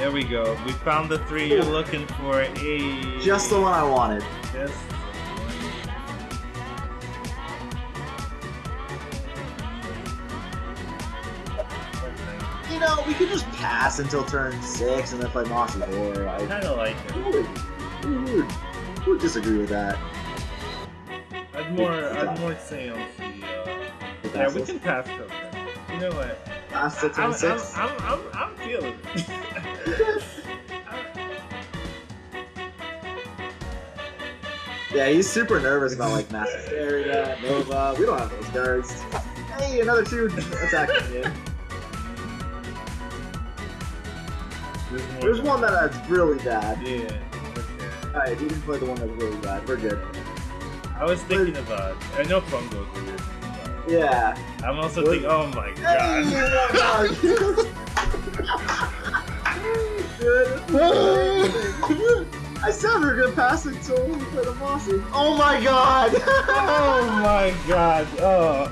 There we go. We found the three you're looking for. Hey. Just the one I wanted. Just You know, we could just pass until turn six and then play Mossy Horror. I I, kind of like it. who would, who would, who would disagree with that? I'd more, I'd more say on the. Uh... The Yeah, we can pass. You know what? Pass to I'm, turn I'm, six. I'm, I'm, I'm feeling it. Yeah, he's super nervous about like Massive Area, Nova. We don't have those cards. Hey, another two attacking you. There's, one that's really bad. Yeah. Okay. Alright, we can play the one that's really bad. We're good. I was thinking about. Uh, I know Fungo's weird. Yeah. I'm also thinking. Oh my Hey, oh my god. I said we were gonna pass it until we play the Mossy. Oh my god! oh my god. Oh.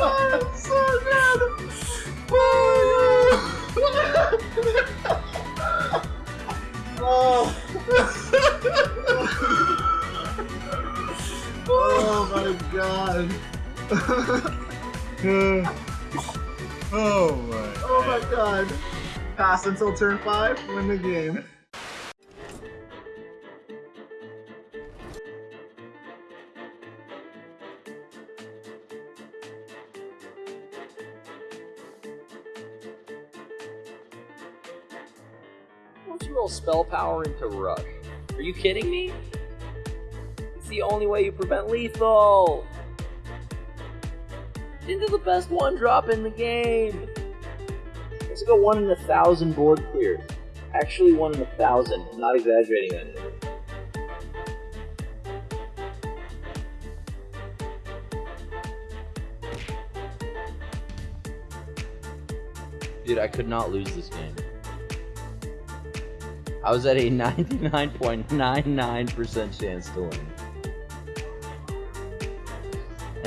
I'm so good! Oh! oh my god! Oh. oh my. Oh my god! Pass until turn 5, win the game. Why don't you roll spell power into rush? Are you kidding me? It's the only way you prevent lethal! Into the best one drop in the game! Let's go one in a thousand board clears. Actually, one in a thousand. I'm not exaggerating that. number. Dude, I could not lose this game. I was at a 99.99% chance to win.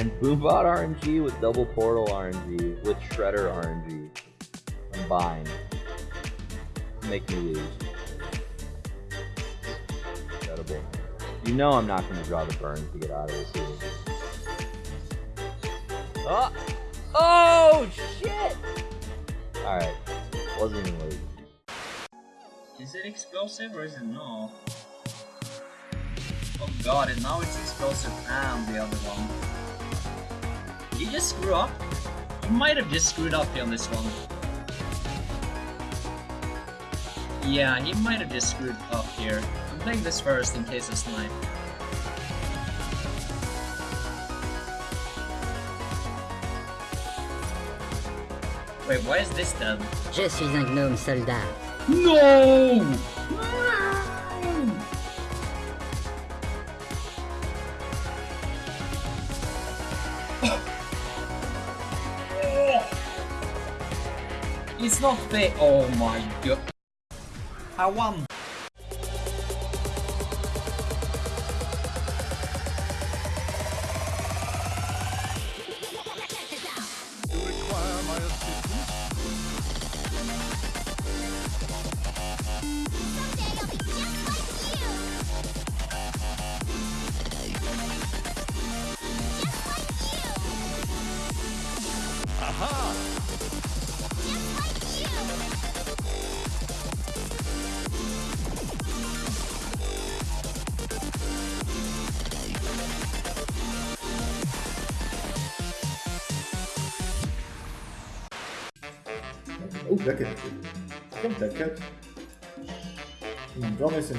And Boombot RNG with double portal RNG with Shredder RNG combined make me lose. Incredible. You know I'm not going to draw the burn to get out of this. Oh! Oh, shit! Alright. Wasn't even late. Is it explosive or is it no? Oh god, and now it's explosive and the other one. Did you just screw up? You might have just screwed up on this one. Yeah, he might have just screwed up here. I'm playing this first in case of snipe. Wait, why is this dead? Je suis un gnome soldat. No! It's not fair. Oh my god. I won. Oh, t'inquiète. Comme t'inquiète. J'en ai 5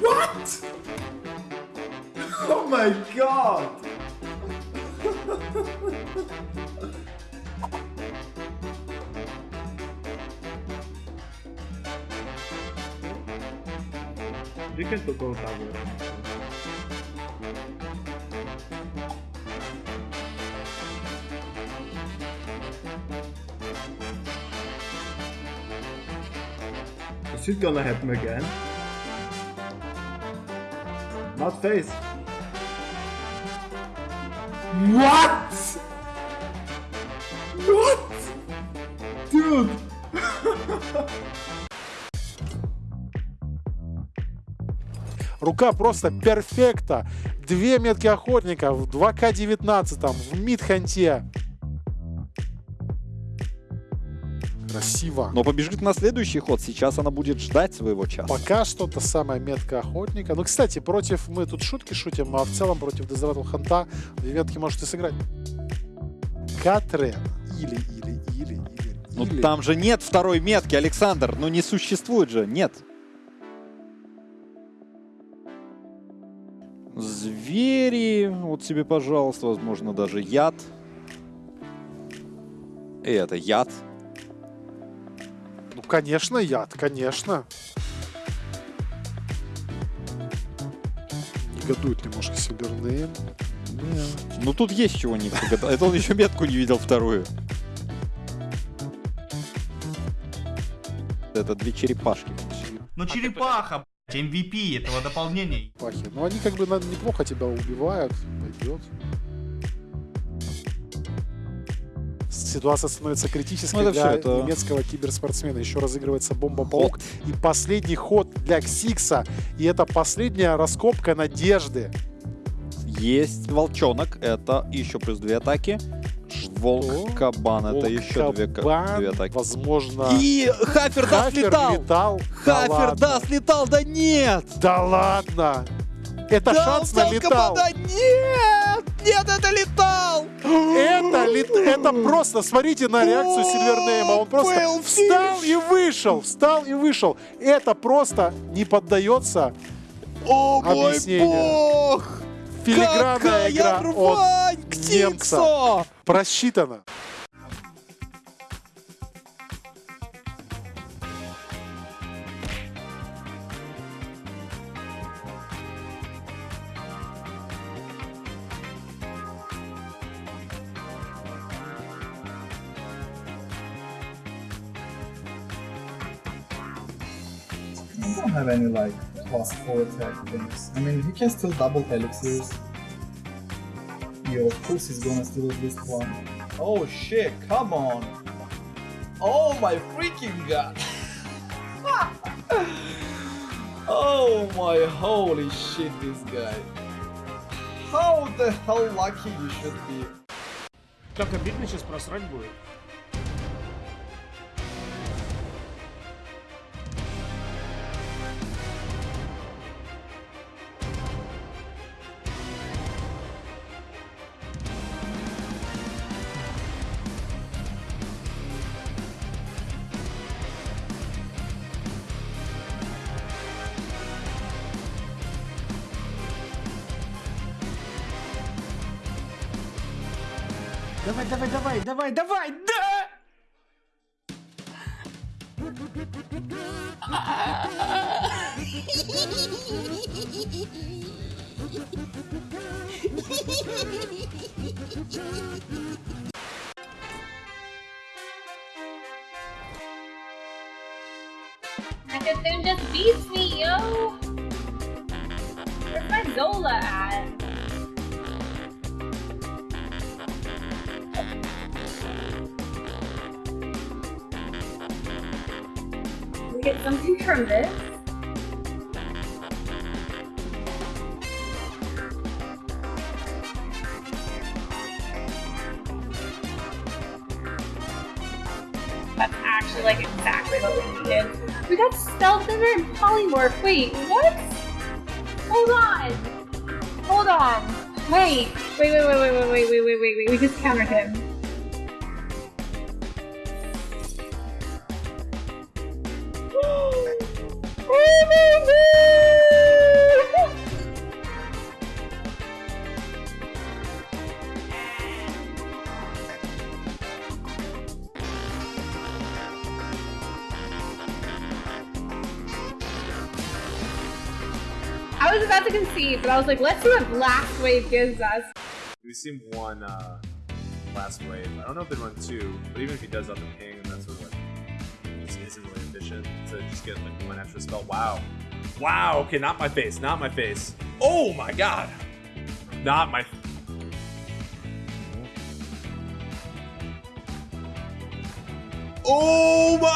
What? Oh my god! De que tu contava? Is it gonna happen again? Not face. What? What? Dude! Рука просто перфекта. Две метки охотника в 2К19, в мидханте. Красиво. Но побежит на следующий ход. Сейчас она будет ждать своего часа. Пока что та самая метка охотника. Ну, кстати, против... Мы тут шутки шутим, а в целом против Дезаватл Ханта две метки можете сыграть. Катрен. Или, или, или, или. Ну или. там же нет второй метки, Александр. Ну не существует же. Нет. Звери. Вот себе, пожалуйста. Возможно, даже яд. И это яд. Конечно, яд, конечно. Негодует немножко Сильвернейм. Ну тут есть чего не погадал. Это он еще метку не видел вторую. Это две черепашки. Ну черепаха, блядь, MVP этого дополнения. Пахи. Ну, они как бы неплохо тебя убивают. Пойдет. Ситуация становится критической Ну, для это- немецкого киберспортсмена. Еще разыгрывается бомба-паук. И последний ход для Ксикса. И это последняя раскопка надежды. Есть волчонок. Это еще плюс две атаки. Волк, кабан. Это еще две, две атаки. Возможно, И Хафер даст Хафер летал. летал. Да Хафер ладно. даст летал. Да нет. Да ладно! Это Да, шанс на летал. кабана. Нет. Нет, это летал. Это, лет- это просто, смотрите на реакцию Сильвернейма. Он просто встал и вышел, встал и вышел. Это просто не поддается О мой Объяснение. бог. филигранная Какая игра от рвань, немца. Ксиксо! don't have any like plus four attack things. I mean, he can still double elixirs. Yo, of course he's gonna steal at least one. Oh shit, come on! Oh my freaking god! oh my holy shit, this guy. How the hell lucky you should be. Как обидно сейчас просрать будет. Давай, давай, давай, давай, давай, да! Hackathon just beats me, yo! Where's my Zola at? Get something from this. That's actually like exactly what we needed. We got stealth and then polymorph. Wait, what? Hold on. Hold on. Wait. Wait, wait, wait, wait, wait, wait, wait, wait, wait, wait. We just countered him. But I was like, let's see what Blast Wave gives us. We've seen one uh, Blast Wave. I don't know if they run two, but even if he does up the ping, that's sort of like this isn't really animation to just get like one extra spell. Wow. Wow. Okay, not my face. Not my face. Oh my god. Not my. Oh my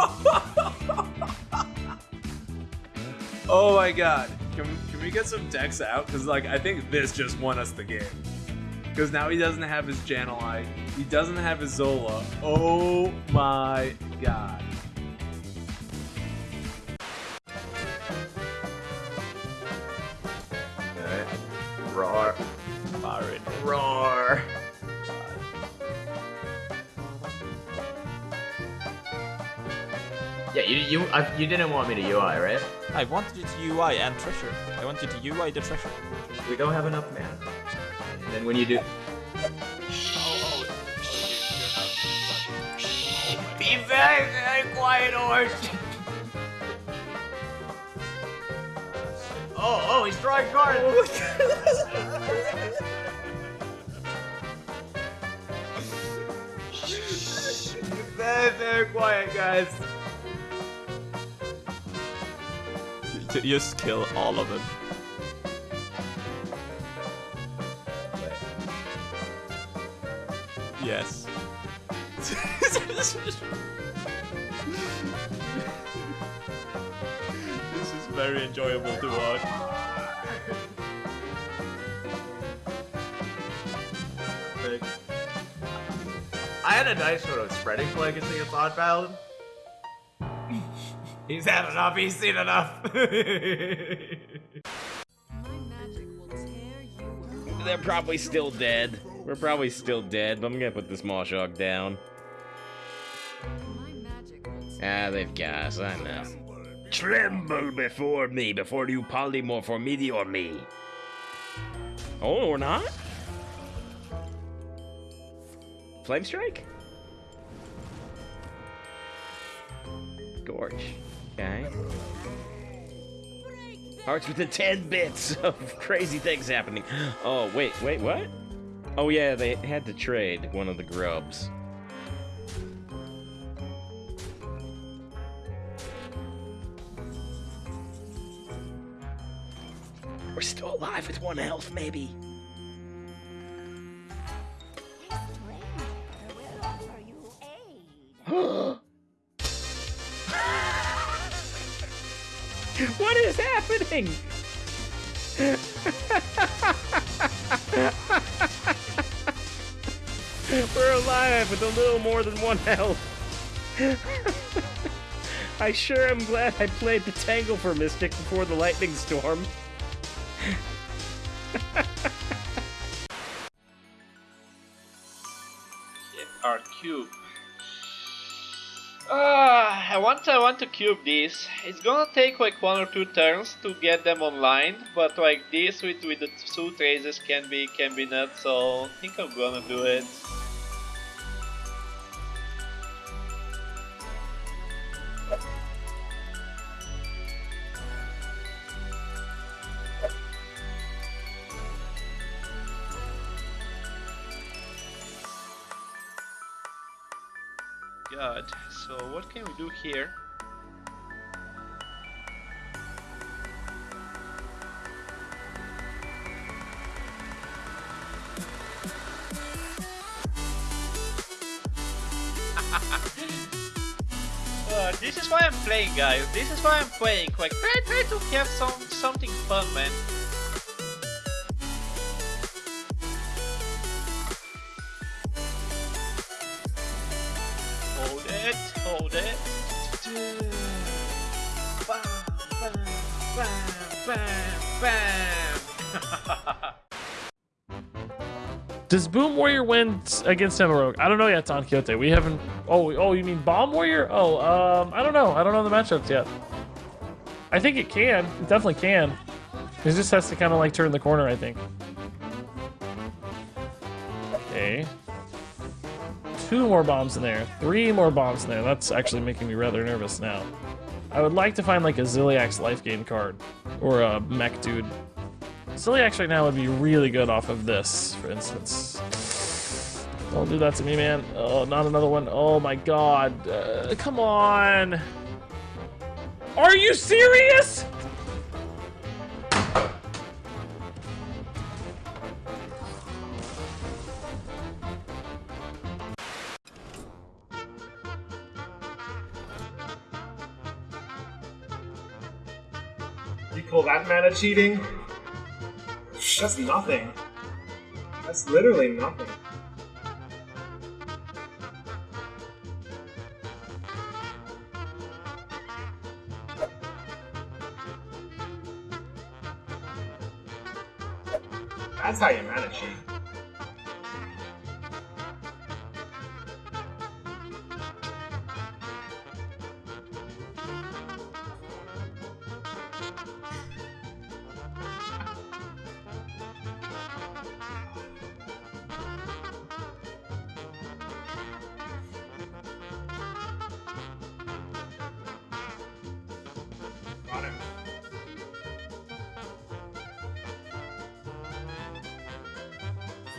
oh my god. Can, can we get some decks out? Because, like, I think this just won us the game. Because now he doesn't have his Jan'alai. He doesn't have his Zola. Oh my god. I, you didn't want me to UI, right? I wanted you to UI and treasure. I want you to UI the treasure. We don't have enough mana. And then when you do, Be very, very quiet, horse. oh, oh, he's drawing cards. Be very, very quiet, guys. J- Just kill all of them. Yes. this is very enjoyable to watch. I had a nice sort of spreading flag against Thought Paladin. He's had enough. He's seen enough. They're probably still dead. We're probably still dead, but I'm gonna put this Mawshog down. Ah, they've gas, I know. Tremble before me, before you polymorph me or me. Oh, or not? Flame Strike? Gorge. Okay. Hearts with the 10 bits of crazy things happening. Oh, wait, wait, what? Oh, yeah, they had to trade one of the grubs. We're still alive with one health, maybe. Happening? We're alive with a little more than one health. I sure am glad I played the Tanglefur Mystic before the lightning storm. Our cube. Ah, I want I want to cube this. It's gonna take like one or two turns to get them online, but like this with with the two traces can be can be nuts. So I think I'm gonna do it. God, so what can we do here? Uh, this is why I'm playing, guys. This is why I'm playing. Like, try, try to have some something fun, man. Does Boom Warrior win against Emerald? I don't know yet, Don Quixote. We haven't. Oh, oh, you mean Bomb Warrior? Oh, um, I don't know. I don't know the matchups yet. I think it can. It definitely can. It just has to kind of like turn the corner, I think. Okay. Two more bombs in there. Three more bombs in there. That's actually making me rather nervous now. I would like to find like a Zilliax life gain card. Or a mech dude. Zilliax right now would be really good off of this, for instance. Don't do that to me, man. Oh, not another one. Oh my god. Uh, come on. Are you serious? You call that mana cheating? Just nothing. That's literally nothing.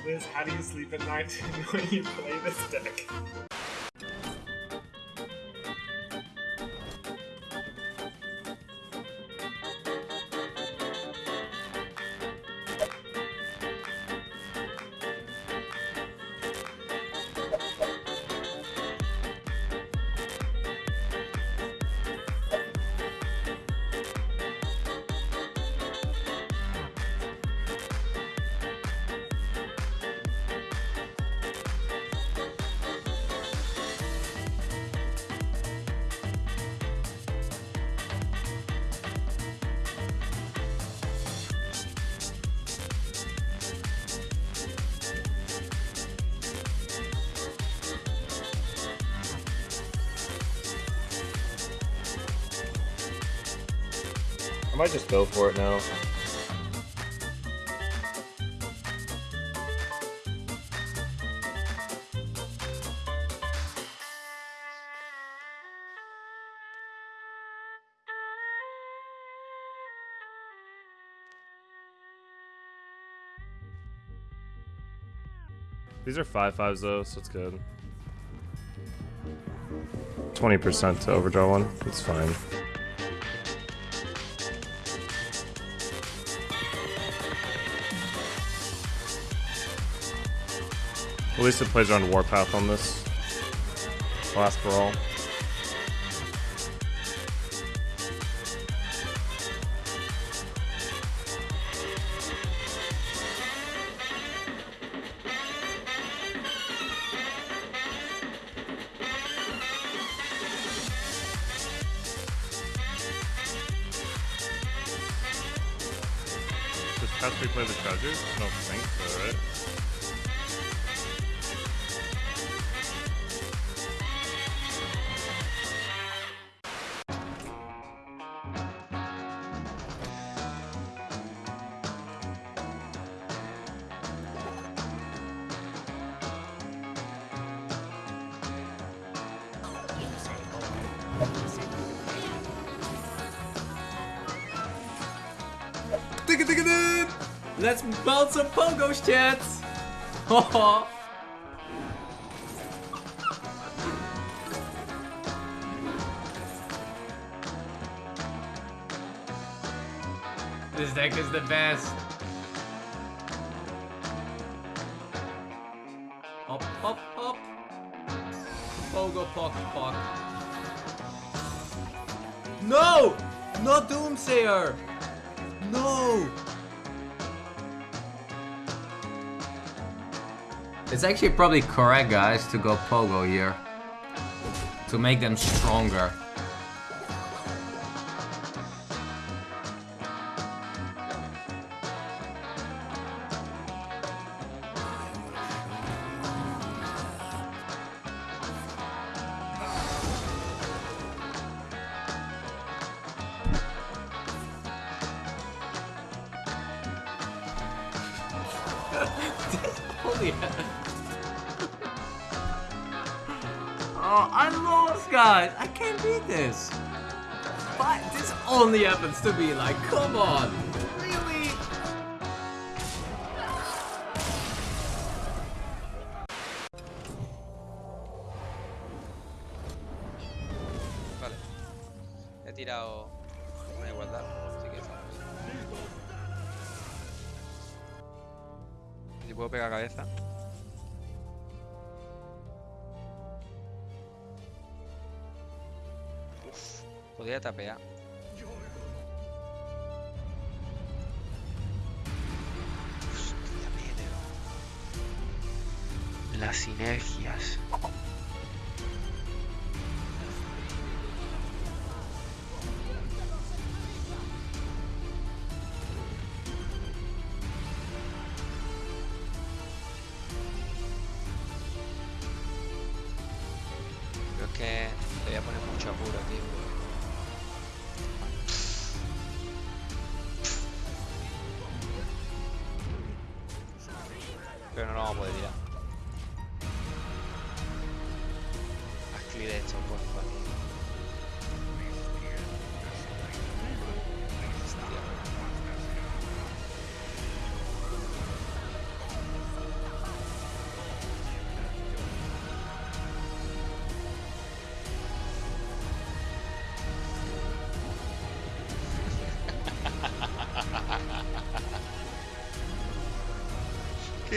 Liz, how do you sleep at night when you play this deck? Might just go for it now. These are five fives though, so it's good. 20% to overdraw one. It's fine. At least it plays around Warpath on this. Last for all. Let's build some pogos, chats! This deck is the best. Hop, hop, hop. Pogo, pock, pock. No! Not Doomsayer! No! It's actually probably correct, guys, to go Pogo here. To make them stronger. Holy hell. Oh, I lost, guys. I can't beat this. But this only happens to me. Like, come on. locura, tío.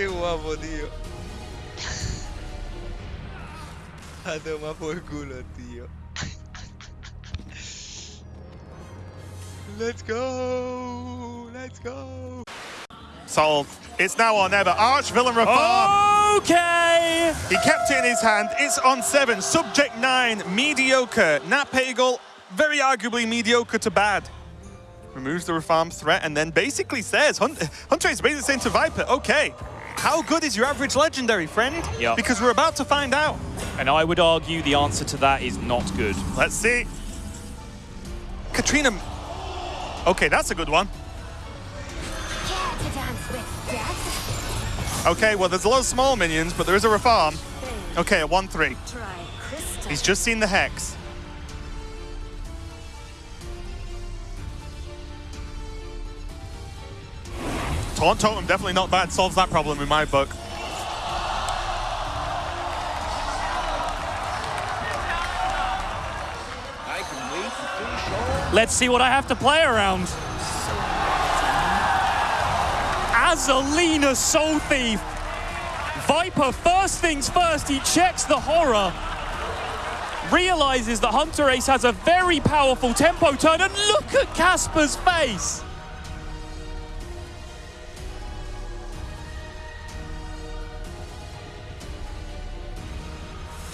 Qué guapo, tío. A tomar por culo, tío. Let's go! Let's go! Solved. It's now or never. Arch Villain Rafaam. Okay. He kept it in his hand. It's on seven. Subject nine. Mediocre. Nat Pagle, very arguably mediocre to bad. Removes the Rafaam threat and then basically says, Hun- Hunter is basically saying to Viper, okay, how good is your average legendary, friend? Yeah. Because we're about to find out. And I would argue the answer to that is not good. Let's see. Katrina. Okay, that's a good one. Okay, well, there's a lot of small minions, but there is a Rafaam. Okay, a 1-3. He's just seen the Hex. Taunt Totem, definitely not bad. Solves that problem in my book. Let's see what I have to play around. Azalina Soul Thief. Viper, first things first, he checks the horror. Realizes that Hunter Ace has a very powerful tempo turn, and look at Casper's face.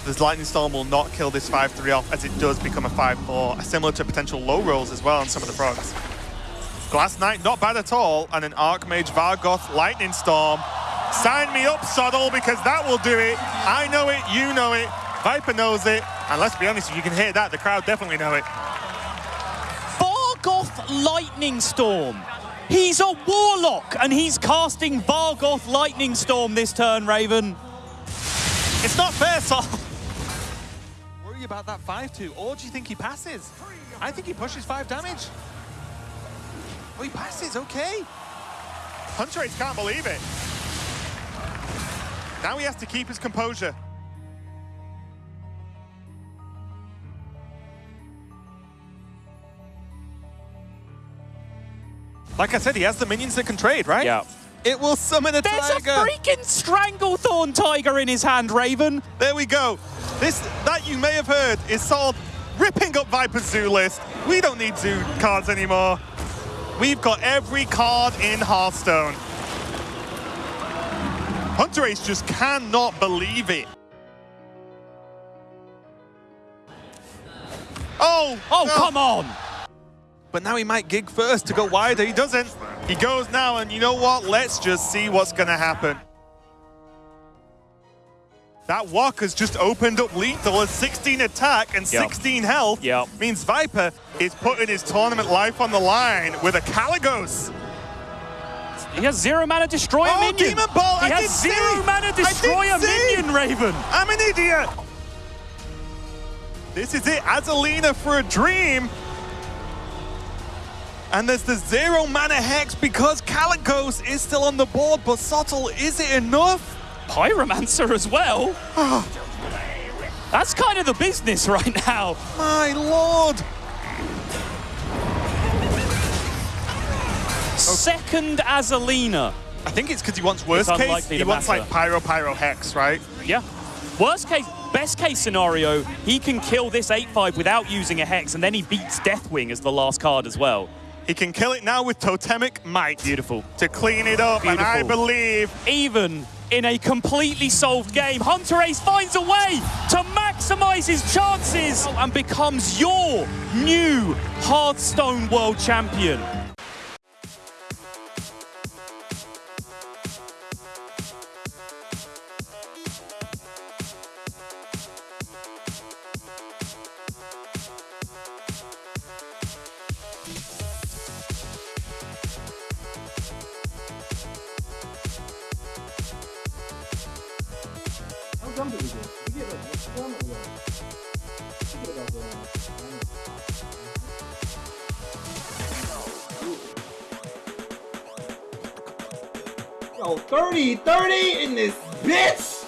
This Lightning Storm will not kill this 5-3 off as it does become a 5-4, similar to potential low rolls as well on some of the frogs. Glass Knight, not bad at all, and an Archmage Vargoth Lightning Storm. Sign me up, Sottle, because that will do it. I know it, you know it, Viper knows it, and let's be honest, if you can hear that, the crowd definitely know it. Vargoth Lightning Storm. He's a warlock, and he's casting Vargoth Lightning Storm this turn, Raven. It's not fair, Sol. Worry about that 5-2, or do you think he passes? I think he pushes 5 damage. Oh, he passes, okay. Hunter Ace can't believe it. Now he has to keep his composure. Like I said, he has the minions that can trade, right? Yeah. It will summon a There's tiger. There's a freaking Stranglethorn Tiger in his hand, Raven. There we go. This that you may have heard is Sol ripping up Viper's zoo list. We don't need zoo cards anymore. We've got every card in Hearthstone. Hunter Ace just cannot believe it. Oh! Oh, no. come on! But now he might gig first to go wider. He doesn't. He goes now, and you know what? Let's just see what's going to happen. That walk has just opened up lethal as 16 attack and Yep. 16 health. Yep. Means Viper is putting his tournament life on the line with a Kalecgos. He has zero mana destroy a Oh, minion. Demon Ball! He I has zero see. mana destroy a minion, Raven. I'm an idiot. This is it. Azalina for a dream. And there's the zero mana hex because Kalecgos is still on the board, but Sottle, is it enough? Pyromancer as well. Ah. That's kind of the business right now. My lord. second Azalina. I think it's because he wants worst case. He wants matter. like Pyro Pyro Hex, right? Yeah. Worst case, best case scenario, he can kill this 8-5 without using a Hex, and then he beats Deathwing as the last card as well. He can kill it now with Totemic Might. Beautiful. To clean it up, and I believe Even in a completely solved game, Hunter Ace finds a way to maximize his chances and becomes your new Hearthstone World Champion. 30, 30 in this bitch!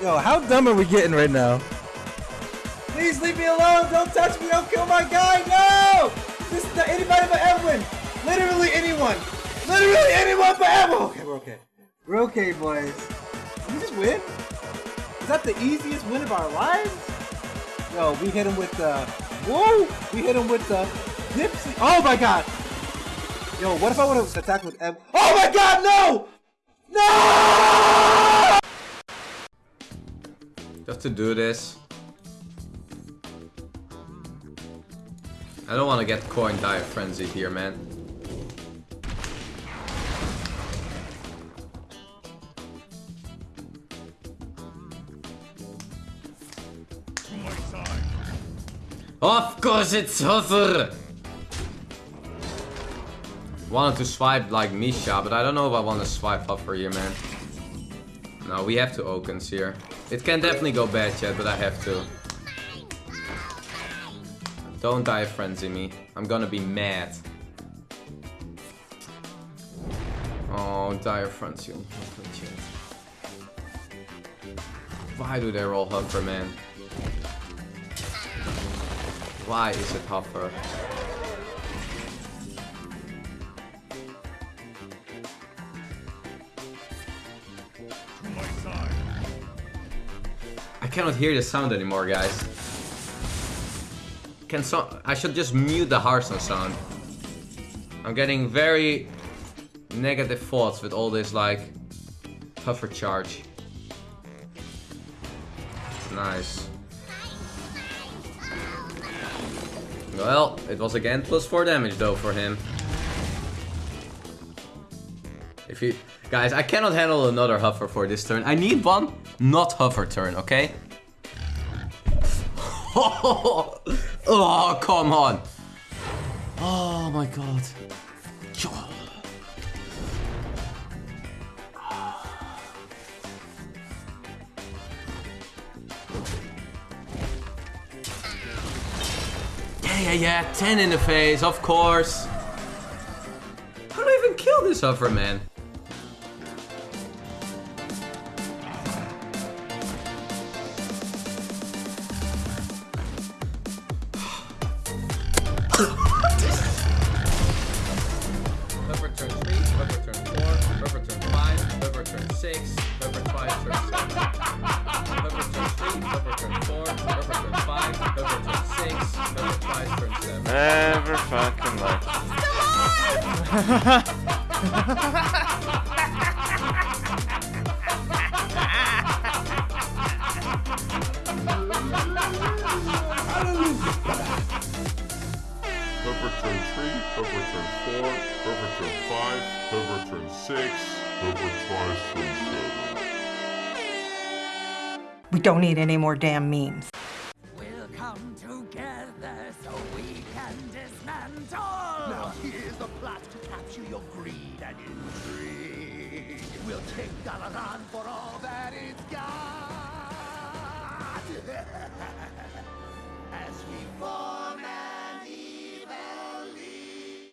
Yo, how dumb are we getting right now? Please leave me alone! Don't touch me! Don't kill my guy! No! This is not anybody but Edwin! Literally anyone! Literally anyone but Edwin! Okay, we're okay. We're okay, boys. Did we just win? Is that the easiest win of our lives? Yo, we hit him with the... Whoa! We hit him with the... Dipsy... Oh my god! Yo, what if I would have attacked with Ed... Oh my god, no! No! Just to do this. I don't want to get coin dire frenzied here, man. Of course it's Huffer! Wanted to swipe like Misha, but I don't know if I want to swipe Huffer here, man. No, we have to Okens here. It can definitely go bad, yet, but I have to. Don't die frenzy me. I'm gonna be mad. Oh, dire frenzy. Why do they roll Huffer, man? Why is it Huffer? Cannot hear the sound anymore, guys. Can so I should just mute the Hearthstone sound. I'm getting very negative thoughts with all this like tougher charge. Nice. Well, it was again plus 4 damage though for him. If you... Guys, I cannot handle another Huffer for this turn. I need one not Huffer turn, okay? oh, come on. Oh my god. Yeah, yeah, yeah. 10 in the face, of course. How do I even kill this Huffer, man? Huffer turn 6, Huffer twice turn 7. Huffer turn 3, Huffer turn 4, Huffer turn 5, Huffer turn 6, Huffer twice turn 7. Never fucking Hoover 3, turn 4, Hoover turn 5, Hoover turn 6, Hoover twice turn 7. We don't need any more damn memes.